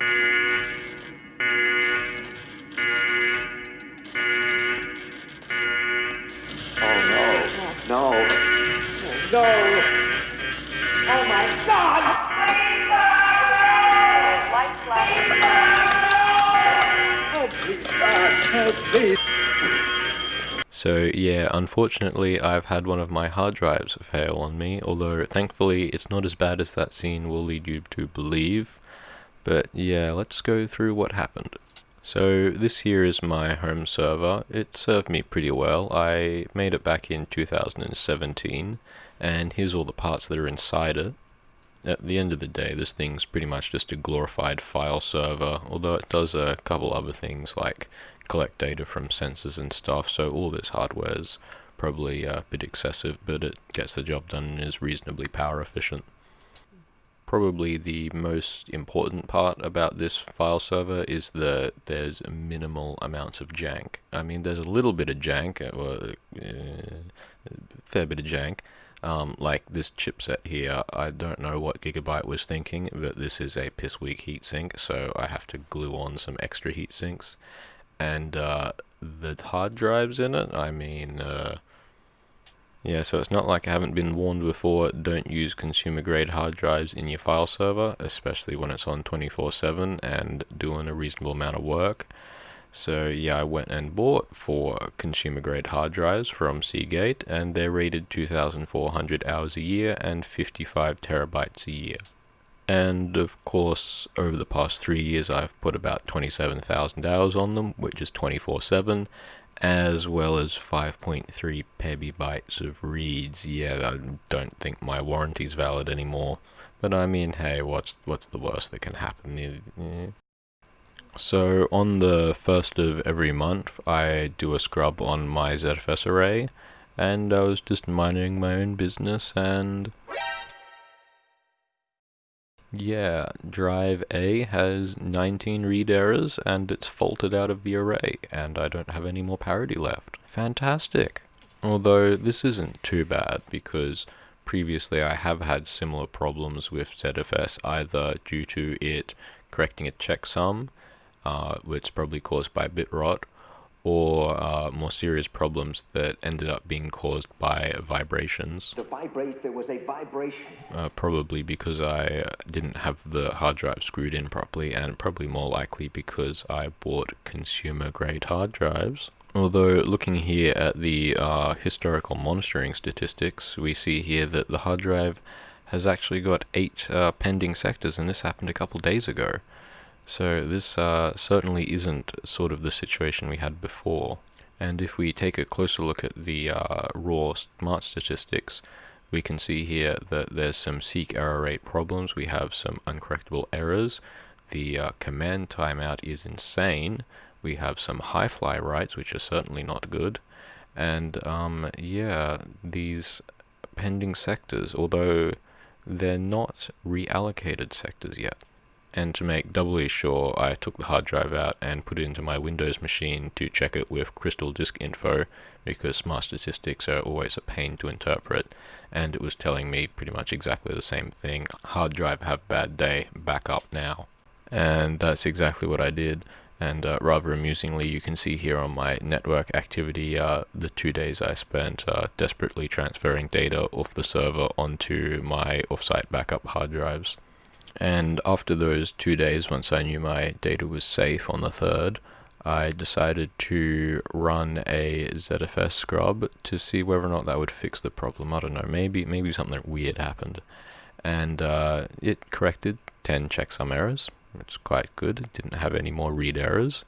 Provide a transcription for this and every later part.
Oh no. No. No. Oh my god! Lights flashing. Oh please, God, help, please. So yeah, unfortunately I've had one of my hard drives fail on me, although thankfully it's not as bad as that scene will lead you to believe. But yeah, let's go through what happened. So this here is my home server. It served me pretty well. I made it back in 2017 and here's all the parts that are inside it. At the end of the day, this thing's pretty much just a glorified file server, although it does a couple other things like collect data from sensors and stuff, so all this hardware's probably uh, a bit excessive, but it gets the job done and is reasonably power efficient. Probably the most important part about this file server is that there's minimal amounts of jank. I mean, there's a little bit of jank, or uh, a fair bit of jank, um, like this chipset here, I don't know what Gigabyte was thinking, but this is a piss weak heatsink, so I have to glue on some extra heat sinks. And uh, the hard drives in it, I mean, uh, yeah, so it's not like I haven't been warned before, don't use consumer grade hard drives in your file server, especially when it's on 24-7 and doing a reasonable amount of work. So yeah, I went and bought four consumer grade hard drives from Seagate and they're rated 2400 hours a year and 55 terabytes a year. And of course, over the past three years, I've put about 27,000 hours on them, which is 24-7, as well as 5.3 petabytes of reads. Yeah, I don't think my warranty's valid anymore. But I mean, hey, what's what's the worst that can happen? So on the first of every month, I do a scrub on my ZFS array, and I was just minding my own business, and yeah, drive A has 19 read errors, and it's faulted out of the array, and I don't have any more parity left. Fantastic! Although this isn't too bad, because previously I have had similar problems with ZFS, either due to it correcting a checksum, uh, which probably caused by bit rot, or uh, more serious problems that ended up being caused by vibrations. The vibrate, there was a vibration. Uh, probably because I didn't have the hard drive screwed in properly, and probably more likely because I bought consumer grade hard drives. Although looking here at the uh, historical monitoring statistics, we see here that the hard drive has actually got 8 uh, pending sectors, and this happened a couple days ago. So this uh, certainly isn't sort of the situation we had before. And if we take a closer look at the uh, raw smart statistics, we can see here that there's some seek error rate problems. We have some uncorrectable errors. The uh, command timeout is insane. We have some high fly writes, which are certainly not good. And um, yeah, these pending sectors, although they're not reallocated sectors yet. And to make doubly sure, I took the hard drive out and put it into my Windows machine to check it with Crystal Disk Info, because smart statistics are always a pain to interpret, and it was telling me pretty much exactly the same thing. Hard drive have bad day, back up now. And that's exactly what I did. And uh, rather amusingly, you can see here on my network activity uh, the two days I spent uh, desperately transferring data off the server onto my offsite backup hard drives. And after those two days, once I knew my data was safe on the third, I decided to run a ZFS scrub to see whether or not that would fix the problem. I don't know, maybe maybe something weird happened. And uh, it corrected 10 checksum errors, is quite good. It didn't have any more read errors.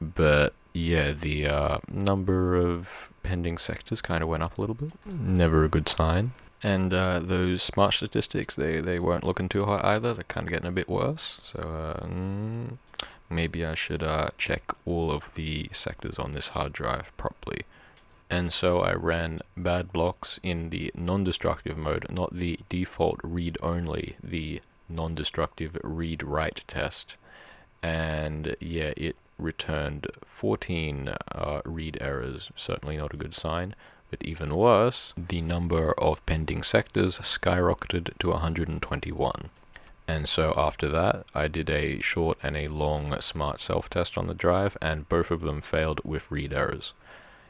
But yeah, the uh, number of pending sectors kind of went up a little bit. Never a good sign. And uh, those smart statistics, they, they weren't looking too hot either. They're kind of getting a bit worse. So uh, mm, maybe I should uh, check all of the sectors on this hard drive properly. And so I ran bad blocks in the non-destructive mode, not the default read-only, the non-destructive read-write test. And yeah, it returned 14 uh, read errors, certainly not a good sign. But even worse, the number of pending sectors skyrocketed to 121. And so after that, I did a short and a long smart self-test on the drive, and both of them failed with read errors.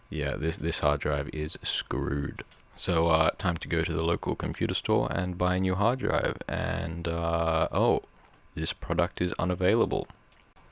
Yeah, this, this hard drive is screwed. So, uh, time to go to the local computer store and buy a new hard drive. And, uh, oh, this product is unavailable.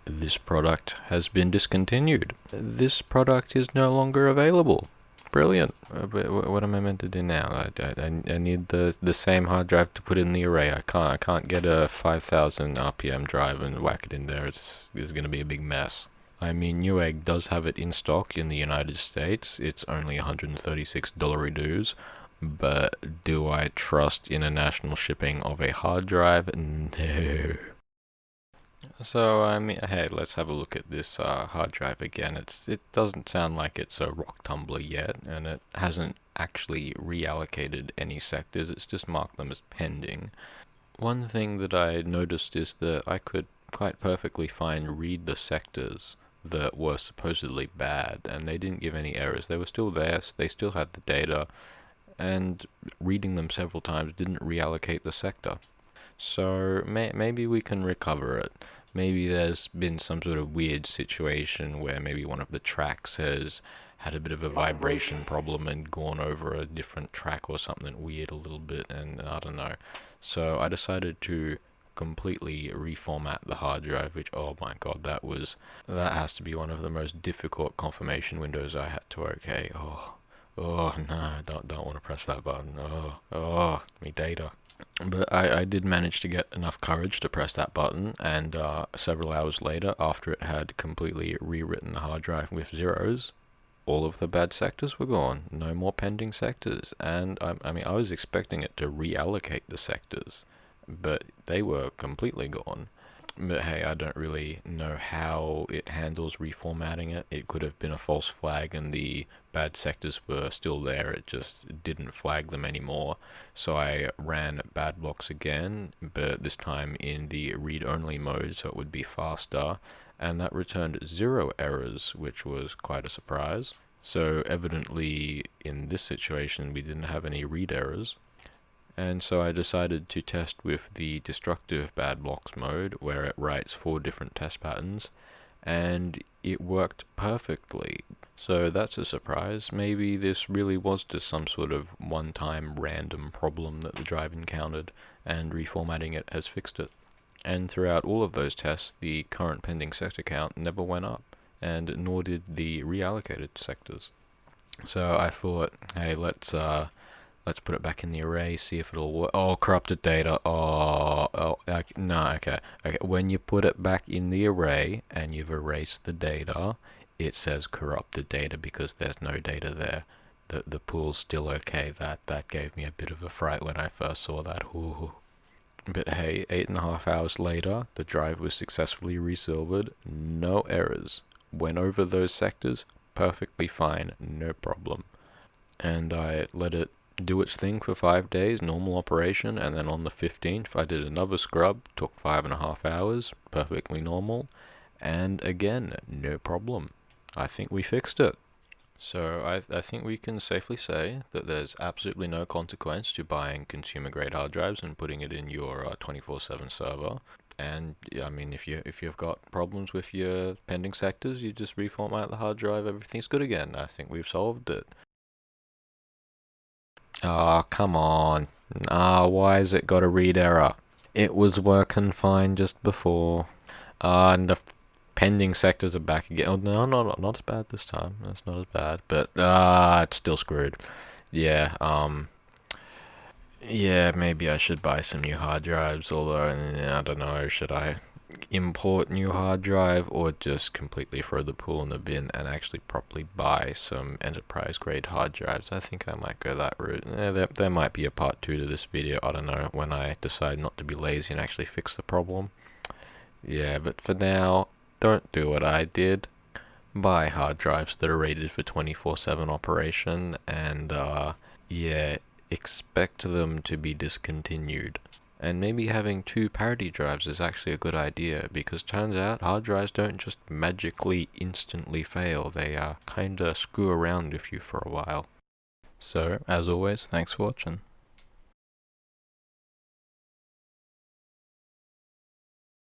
This product has been discontinued. This product is no longer available. Brilliant. Uh, what am I meant to do now? I, I, I need the the same hard drive to put in the array. I can't I can't get a 5000 RPM drive and whack it in there. It's it's gonna be a big mess. I mean, Newegg does have it in stock in the United States. It's only $136 dues. But do I trust international shipping of a hard drive? No. So, I mean, hey, let's have a look at this uh, hard drive again. It's It doesn't sound like it's a rock tumbler yet, and it hasn't actually reallocated any sectors. It's just marked them as pending. One thing that I noticed is that I could quite perfectly fine read the sectors that were supposedly bad, and they didn't give any errors. They were still there, they still had the data, and reading them several times didn't reallocate the sector. So may maybe we can recover it. Maybe there's been some sort of weird situation where maybe one of the tracks has had a bit of a vibration problem and gone over a different track or something weird a little bit and I don't know. So I decided to completely reformat the hard drive which oh my god that was that has to be one of the most difficult confirmation windows I had to okay. Oh oh no don't don't want to press that button. Oh oh me data but I, I did manage to get enough courage to press that button and uh, several hours later after it had completely rewritten the hard drive with zeros all of the bad sectors were gone no more pending sectors and I, I mean I was expecting it to reallocate the sectors but they were completely gone. But hey, I don't really know how it handles reformatting it. It could have been a false flag and the bad sectors were still there, it just didn't flag them anymore. So I ran bad blocks again, but this time in the read-only mode so it would be faster, and that returned zero errors, which was quite a surprise. So evidently in this situation we didn't have any read errors and so I decided to test with the destructive bad blocks mode where it writes four different test patterns and it worked perfectly. So that's a surprise. Maybe this really was just some sort of one-time random problem that the drive encountered and reformatting it has fixed it. And throughout all of those tests, the current pending sector count never went up, and nor did the reallocated sectors. So I thought, hey, let's uh, Let's put it back in the array, see if it'll work. Oh, corrupted data. Oh, oh okay. no, okay. Okay, when you put it back in the array and you've erased the data, it says corrupted data because there's no data there. The, the pool's still okay. That, that gave me a bit of a fright when I first saw that. Ooh. But hey, eight and a half hours later, the drive was successfully resilvered. No errors. Went over those sectors perfectly fine, no problem. And I let it do its thing for five days, normal operation, and then on the 15th I did another scrub, took five and a half hours, perfectly normal, and again, no problem. I think we fixed it. So I, I think we can safely say that there's absolutely no consequence to buying consumer grade hard drives and putting it in your 24/7 uh, server. And I mean, if you if you've got problems with your pending sectors, you just reformat the hard drive. Everything's good again. I think we've solved it. Oh, come on. Ah, why has it got a read error? It was working fine just before. Uh, and the pending sectors are back again. Oh, no, no, no, not as bad this time. That's not as bad. But, ah, uh, it's still screwed. Yeah, um... Yeah, maybe I should buy some new hard drives, although, I don't know, should I import new hard drive or just completely throw the pool in the bin and actually properly buy some enterprise grade hard drives. I think I might go that route. Eh, there, there might be a part 2 to this video, I don't know, when I decide not to be lazy and actually fix the problem. Yeah, but for now, don't do what I did. Buy hard drives that are rated for 24-7 operation and uh, yeah, expect them to be discontinued. And maybe having two parity drives is actually a good idea because turns out hard drives don't just magically instantly fail, they uh, kinda screw around with you for a while. So, as always, thanks for watching.